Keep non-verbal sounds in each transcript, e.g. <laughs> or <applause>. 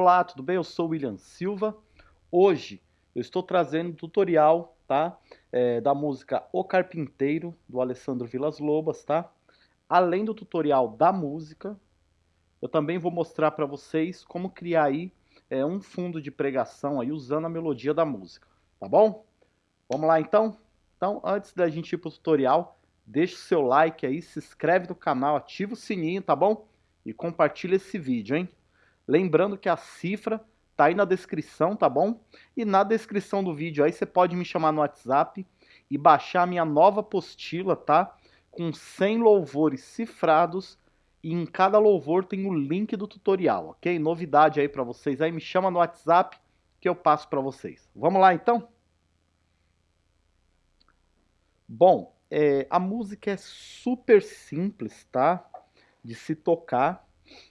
Olá, tudo bem? Eu sou o William Silva. Hoje eu estou trazendo um tutorial, tá? É, da música O Carpinteiro, do Alessandro Vilas Lobas, tá? Além do tutorial da música, eu também vou mostrar para vocês como criar aí é, um fundo de pregação aí usando a melodia da música, tá bom? Vamos lá então? Então, antes da gente ir para o tutorial, deixa o seu like aí, se inscreve no canal, ativa o sininho, tá bom? E compartilha esse vídeo, hein? Lembrando que a cifra tá aí na descrição, tá bom? E na descrição do vídeo aí você pode me chamar no WhatsApp e baixar a minha nova apostila, tá? Com 100 louvores cifrados e em cada louvor tem o link do tutorial, ok? Novidade aí para vocês aí, me chama no WhatsApp que eu passo para vocês. Vamos lá então? Bom, é, a música é super simples, tá? De se tocar,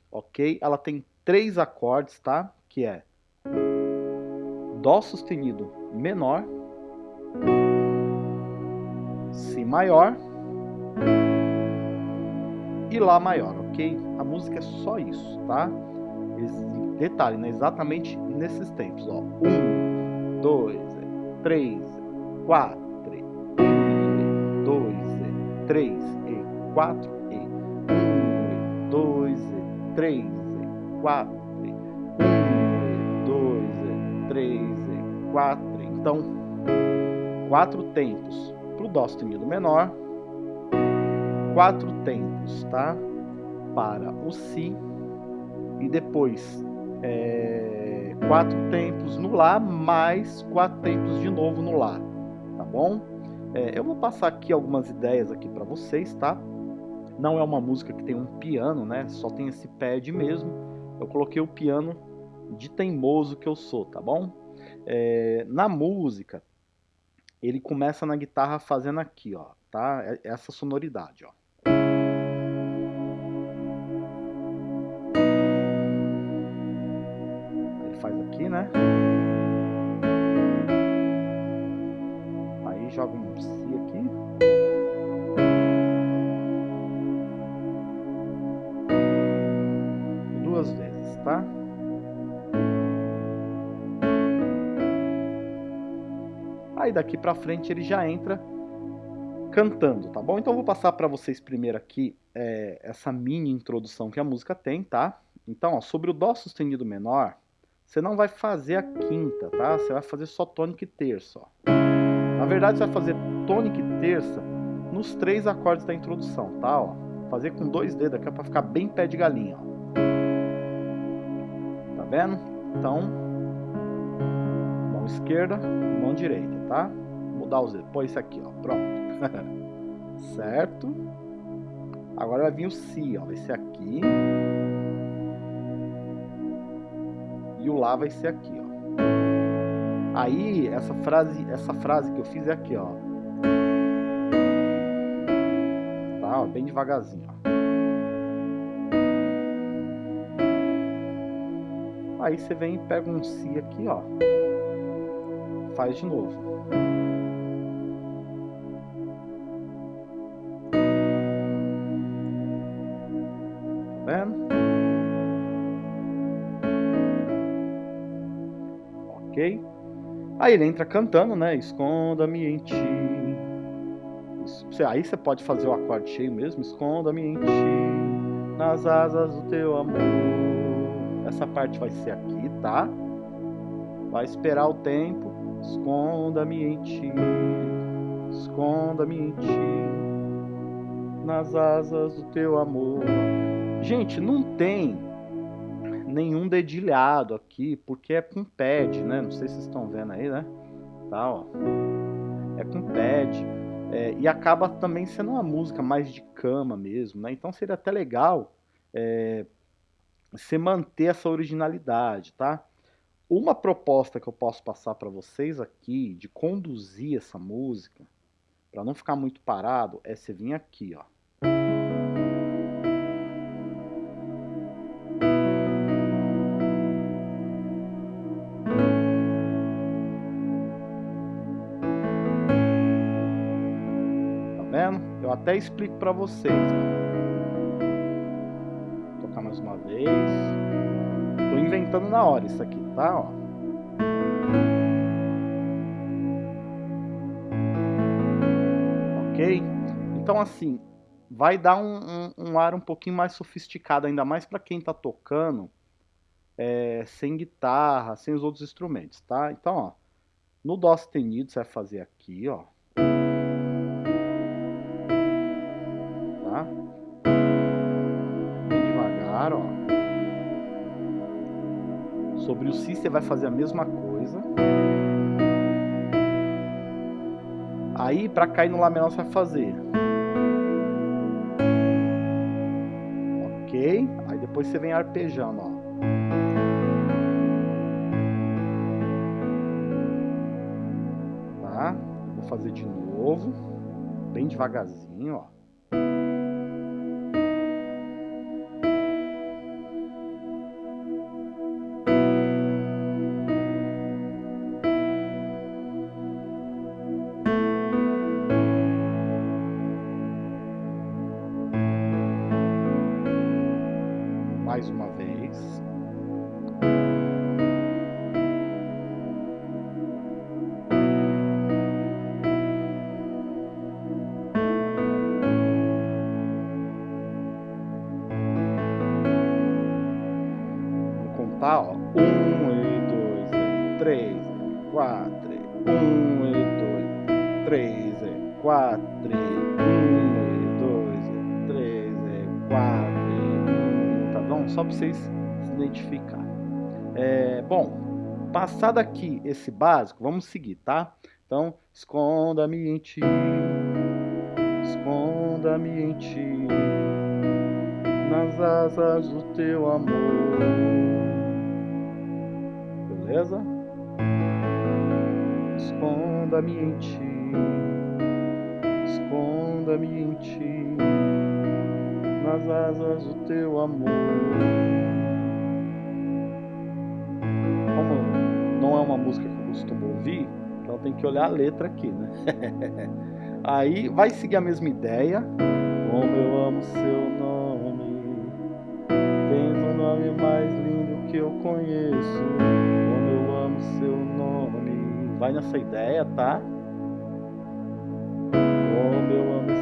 ok? Ela tem três acordes, tá? Que é Dó sustenido menor, Si maior e Lá maior, ok? A música é só isso, tá? Detalhe, né? Exatamente nesses tempos, ó. Um, dois, três, quatro, um, dois, três e quatro e um, dois, três quatro, um, dois, três, quatro. Então, quatro tempos para o Dó sustenido menor, quatro tempos, tá? Para o Si e depois é, quatro tempos no Lá, mais quatro tempos de novo no Lá, tá bom? É, eu vou passar aqui algumas ideias aqui para vocês, tá? Não é uma música que tem um piano, né? Só tem esse pad mesmo eu coloquei o piano de teimoso que eu sou, tá bom? É, na música, ele começa na guitarra fazendo aqui, ó, tá? É, essa sonoridade, ó. Ele faz aqui, né? Aí joga um Si aqui. Tá? Aí daqui pra frente ele já entra cantando, tá bom? Então eu vou passar para vocês primeiro aqui é, essa mini introdução que a música tem, tá? Então, ó, sobre o Dó sustenido menor, você não vai fazer a quinta, tá? Você vai fazer só tônica e terça, ó. Na verdade, você vai fazer tônica e terça nos três acordes da introdução, tá? Ó, fazer com dois dedos aqui é para ficar bem pé de galinha, ó vendo? Então, mão esquerda, mão direita, tá? Vou mudar os dedos. Põe isso aqui, ó. Pronto. <laughs> certo? Agora vai vir o Si, ó. Vai ser aqui. E o Lá vai ser aqui, ó. Aí, essa frase, essa frase que eu fiz é aqui, ó. Tá? Ó, bem devagarzinho, ó. Aí você vem e pega um Si aqui, ó. Faz de novo. Tá vendo? Ok? Aí ele entra cantando, né? Esconda-me em ti. Aí você pode fazer o acorde cheio mesmo. Esconda-me em ti, nas asas do teu amor. Essa parte vai ser aqui, tá? Vai esperar o tempo. Esconda-me em ti. Esconda-me em ti. Nas asas do teu amor. Gente, não tem nenhum dedilhado aqui, porque é com pad, né? Não sei se vocês estão vendo aí, né? Tá, ó. É com pad. É, e acaba também sendo uma música mais de cama mesmo, né? Então seria até legal é, você manter essa originalidade, tá? Uma proposta que eu posso passar para vocês aqui de conduzir essa música, para não ficar muito parado, é você vir aqui, ó. Tá vendo? Eu até explico para vocês. Ó cantando na hora isso aqui, tá? Ó. Ok? Então assim, vai dar um, um, um ar um pouquinho mais sofisticado, ainda mais para quem está tocando é, sem guitarra, sem os outros instrumentos, tá? Então, ó, no Dó sustenido você vai fazer aqui, ó. Você vai fazer a mesma coisa. Aí, para cair no Lá menor, você vai fazer. Ok? Aí depois você vem arpejando, ó. Tá? Vou fazer de novo. Bem devagarzinho, ó. Quatro, e dois, e três, e quatro, e um, tá bom? Só para vocês se identificarem. É, bom, passado aqui esse básico, vamos seguir, tá? Então, esconda-me em ti, esconda-me em ti, nas asas do teu amor. Beleza? Esconda-me em ti, esconda-me em ti, nas asas do teu amor. Como não é uma música que eu costumo ouvir, então tem que olhar a letra aqui, né? <laughs> Aí vai seguir a mesma ideia. Como eu amo seu nome, tens um nome mais lindo que eu conheço. Como eu amo seu nome. Vai nessa ideia, tá? Como eu amo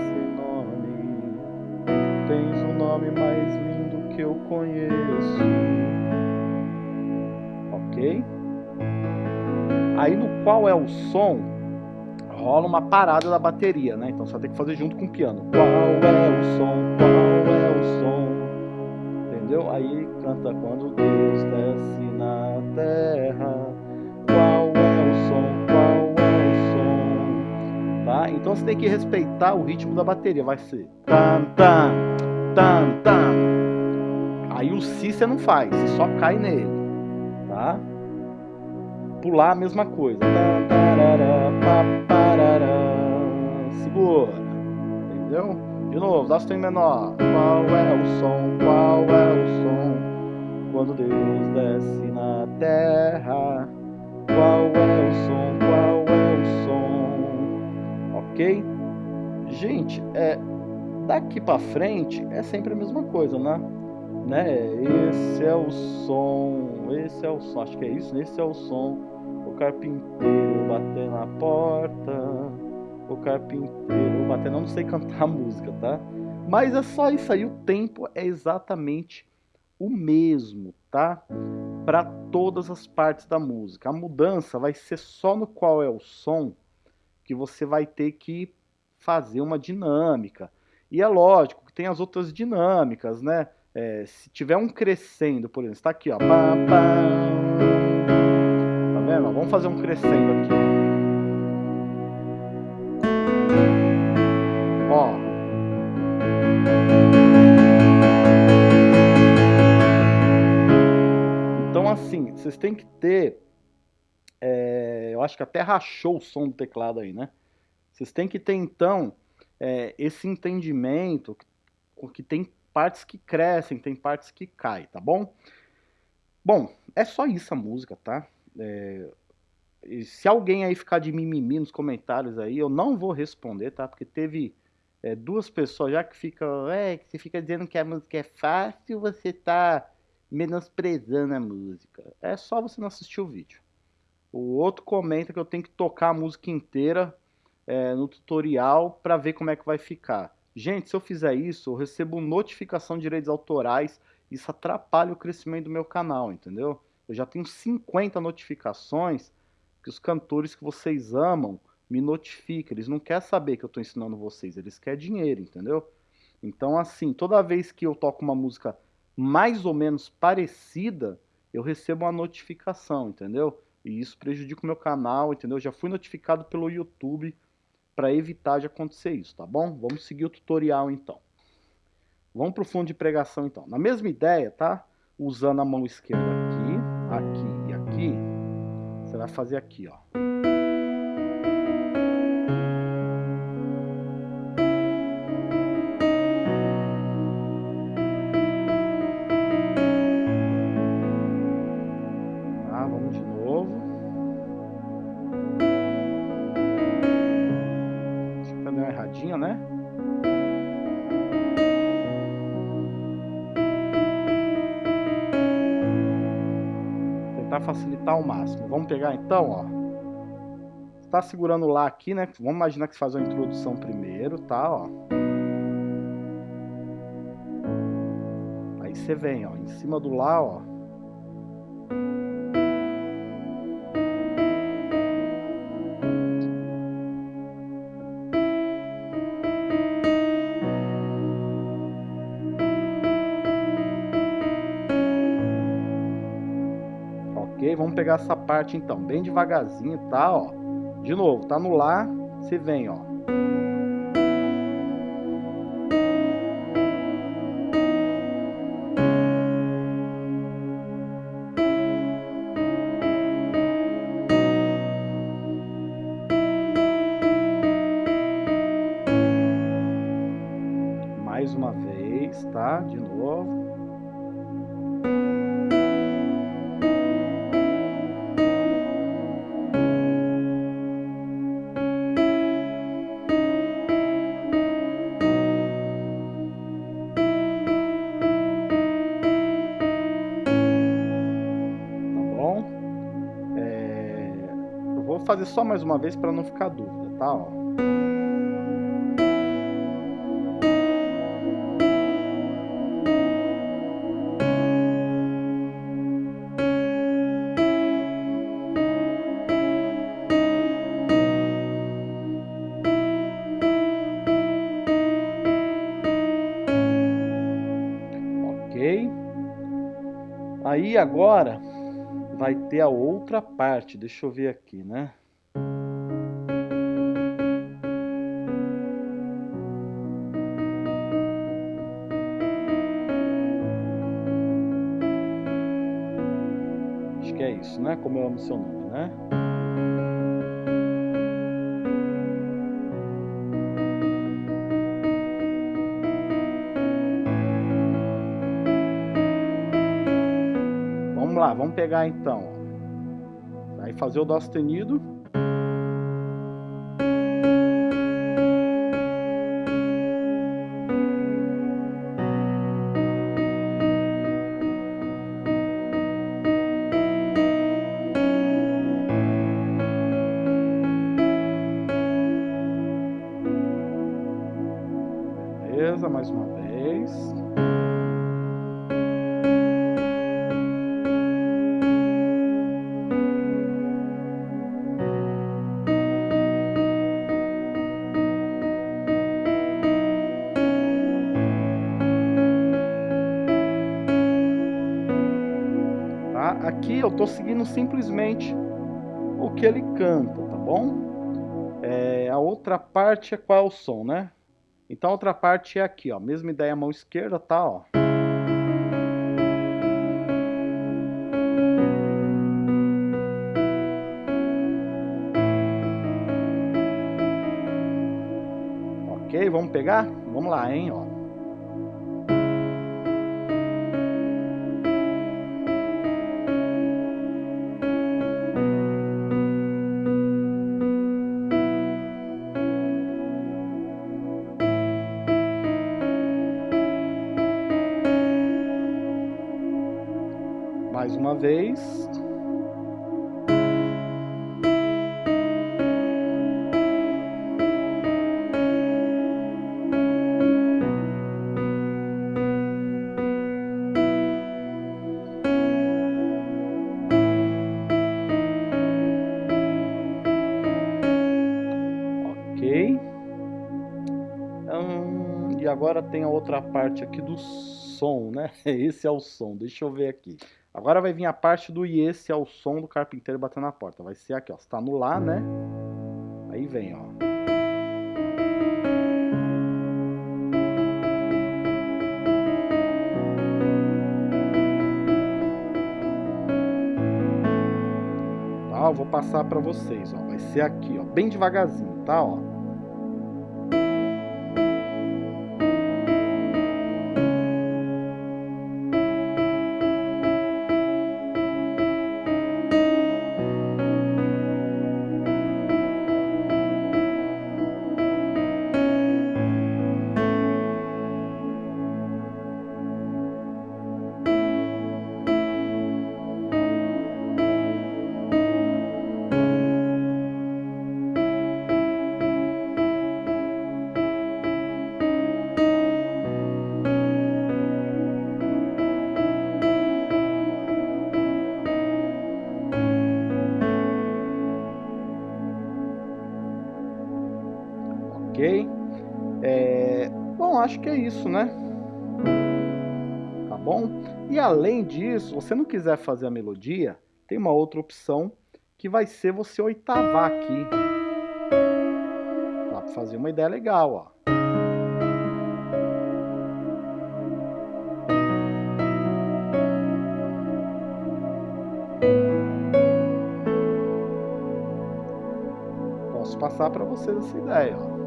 nome mais lindo que eu conheço. Ok? Aí no qual é o som, rola uma parada da bateria, né? Então vai ter que fazer junto com o piano. Qual é o som? Qual é o som? Entendeu? Aí canta quando Deus desce na terra. Qual é o som? Qual é o som? Tá? Então você tem que respeitar o ritmo da bateria. Vai ser tam tam tam. Aí o si você não faz, você só cai nele, tá? Pular a mesma coisa. Tam, tarará, pá, parará. Segura, entendeu? De novo, dá em menor. Qual é o som? Qual é o som? Quando Deus desce na terra. Qual é o som? Qual é o som? Ok? Gente, é, daqui pra frente é sempre a mesma coisa, né? né? Esse é o som, esse é o som, acho que é isso, esse é o som. O carpinteiro bater na porta, o carpinteiro bater, não sei <laughs> cantar a música, tá? Mas é só isso aí, o tempo é exatamente o mesmo, tá? Para todas as partes da música. A mudança vai ser só no qual é o som que você vai ter que fazer uma dinâmica. E é lógico que tem as outras dinâmicas, né? É, se tiver um crescendo, por exemplo, está aqui, ó. Tá vendo? Vamos fazer um crescendo aqui. Ó. Então, assim, vocês têm que ter. É, eu acho que até rachou o som do teclado aí, né? Vocês têm que ter, então, é, esse entendimento que, tem partes que crescem, tem partes que caem, tá bom? Bom, é só isso a música, tá? É, se alguém aí ficar de mimimi nos comentários aí, eu não vou responder, tá? Porque teve é, duas pessoas já que ficam, é, que você fica dizendo que a música é fácil, você tá menosprezando a música. É só você não assistir o vídeo. O outro comenta que eu tenho que tocar a música inteira é, no tutorial para ver como é que vai ficar. Gente, se eu fizer isso, eu recebo notificação de direitos autorais, isso atrapalha o crescimento do meu canal, entendeu? Eu já tenho 50 notificações que os cantores que vocês amam me notificam. Eles não querem saber que eu estou ensinando vocês, eles querem dinheiro, entendeu? Então, assim, toda vez que eu toco uma música mais ou menos parecida, eu recebo uma notificação, entendeu? E isso prejudica o meu canal, entendeu? Já fui notificado pelo YouTube para evitar de acontecer isso, tá bom? Vamos seguir o tutorial então. Vamos para o fundo de pregação então. Na mesma ideia, tá? Usando a mão esquerda aqui, aqui e aqui, você vai fazer aqui, ó. Ao máximo. Vamos pegar então, ó. Está segurando lá aqui, né? Vamos imaginar que você faz a introdução primeiro, tá, ó. Aí você vem, ó, em cima do lá, ó. Pegar essa parte então, bem devagarzinho, tá? Ó. De novo, tá no Lá, você vem, ó. Fazer só mais uma vez para não ficar dúvida, tá? Ó. Ok. Aí agora vai ter a outra parte, deixa eu ver aqui, né? Como eu amo seu nome, né? Vamos lá, vamos pegar então. Vai fazer o dó sustenido. Aqui eu estou seguindo simplesmente o que ele canta, tá bom? É, a outra parte é qual é o som, né? Então a outra parte é aqui, ó. Mesma ideia, mão esquerda, tá, ó. Ok, vamos pegar? Vamos lá, hein, ó. Uma vez. agora tem a outra parte aqui do som, né? <laughs> Esse é o som, deixa eu ver aqui. Agora vai vir a parte do esse é o som do carpinteiro batendo na porta. Vai ser aqui, ó. Você tá no lá, né? Aí vem, ó. Tá, eu vou passar para vocês, ó. Vai ser aqui, ó, bem devagarzinho, tá, ó. Acho que é isso, né? Tá bom? E além disso, se você não quiser fazer a melodia, tem uma outra opção que vai ser você oitavar aqui. Dá para fazer uma ideia legal, ó. Posso passar para vocês essa ideia, ó.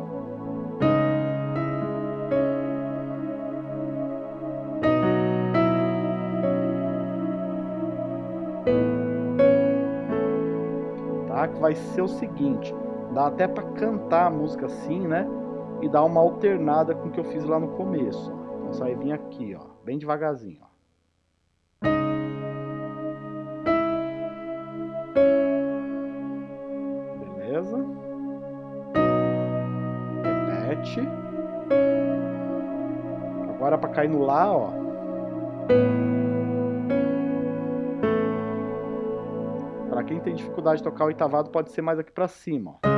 Vai ser o seguinte, dá até para cantar a música assim, né? E dar uma alternada com o que eu fiz lá no começo. Então só vai vir aqui, ó, bem devagarzinho, ó. Beleza? Repete. Agora para cair no lá, ó. Quem tem dificuldade de tocar o oitavado pode ser mais aqui para cima, ó.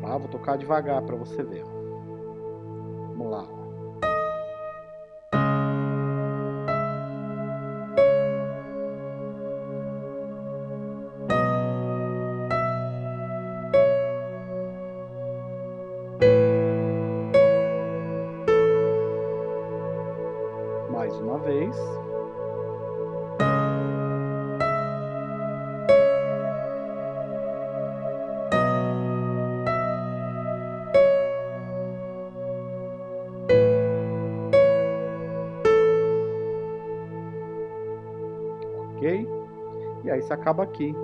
Tá? Vou tocar devagar para você ver, ó. Vez. Ok? E aí você acaba aqui.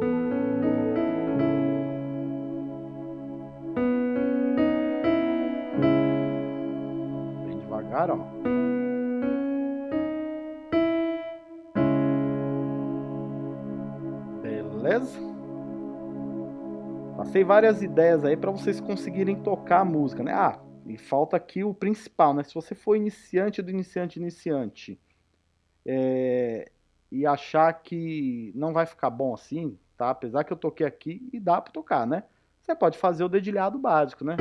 Passei várias ideias aí para vocês conseguirem tocar a música, né? Ah, e falta aqui o principal, né? Se você for iniciante do iniciante iniciante é, e achar que não vai ficar bom assim, tá? Apesar que eu toquei aqui e dá para tocar, né? Você pode fazer o dedilhado básico, né?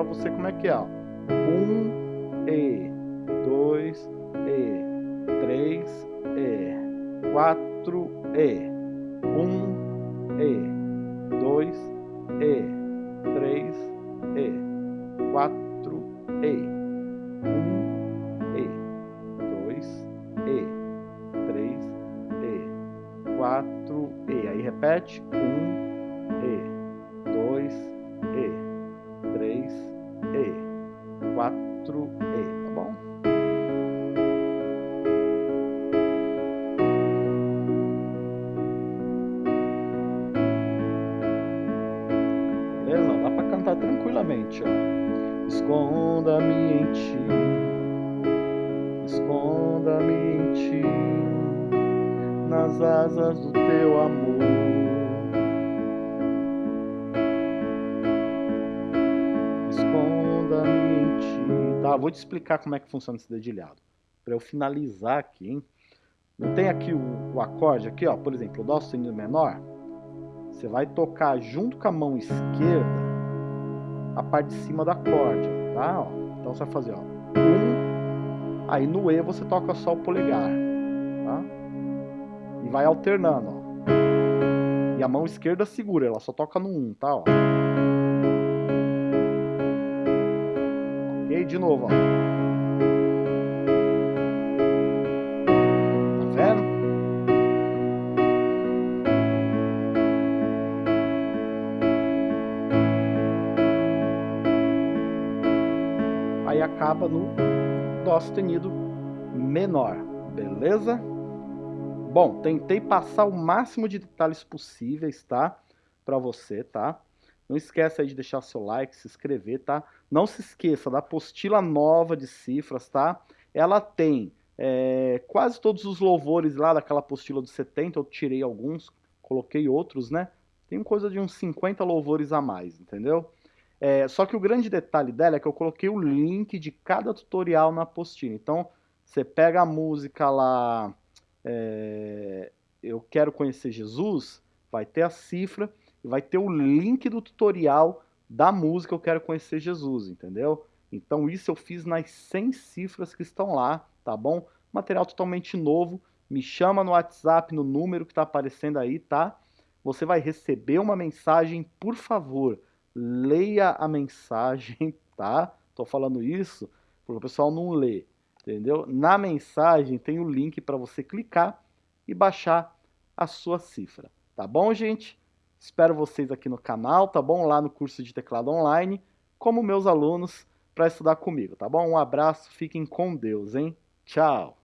Para você como é que é. Um E, dois E, três E, quatro E, um E, dois E, três E, quatro E, um E, dois E, três E, quatro E. Aí repete. Um Tá, vou te explicar como é que funciona esse dedilhado. Para eu finalizar aqui, hein? Não tem aqui o, o acorde aqui, ó, por exemplo, o dó sustenido menor. Você vai tocar junto com a mão esquerda a parte de cima do acorde, tá? Ó, então você vai fazer, ó, um, aí no E você toca só o polegar, tá? E vai alternando, ó. E a mão esquerda segura, ela só toca no um, tá? Ó. De novo, ó. aí acaba no Dó sustenido menor, beleza? Bom, tentei passar o máximo de detalhes possíveis, tá? Para você, tá? Não esquece aí de deixar seu like, se inscrever, tá? Não se esqueça da apostila nova de cifras, tá? Ela tem é, quase todos os louvores lá daquela apostila dos 70, eu tirei alguns, coloquei outros, né? Tem coisa de uns 50 louvores a mais, entendeu? É, só que o grande detalhe dela é que eu coloquei o link de cada tutorial na apostila. Então, você pega a música lá, é, eu quero conhecer Jesus, vai ter a cifra e vai ter o link do tutorial da música eu quero conhecer Jesus, entendeu? Então isso eu fiz nas 100 cifras que estão lá, tá bom? Material totalmente novo, me chama no WhatsApp no número que está aparecendo aí, tá? Você vai receber uma mensagem, por favor, leia a mensagem, <laughs> tá? Tô falando isso porque o pessoal não lê, entendeu? Na mensagem tem o link para você clicar e baixar a sua cifra, tá bom, gente? Espero vocês aqui no canal, tá bom? Lá no curso de teclado online, como meus alunos, para estudar comigo, tá bom? Um abraço, fiquem com Deus, hein? Tchau!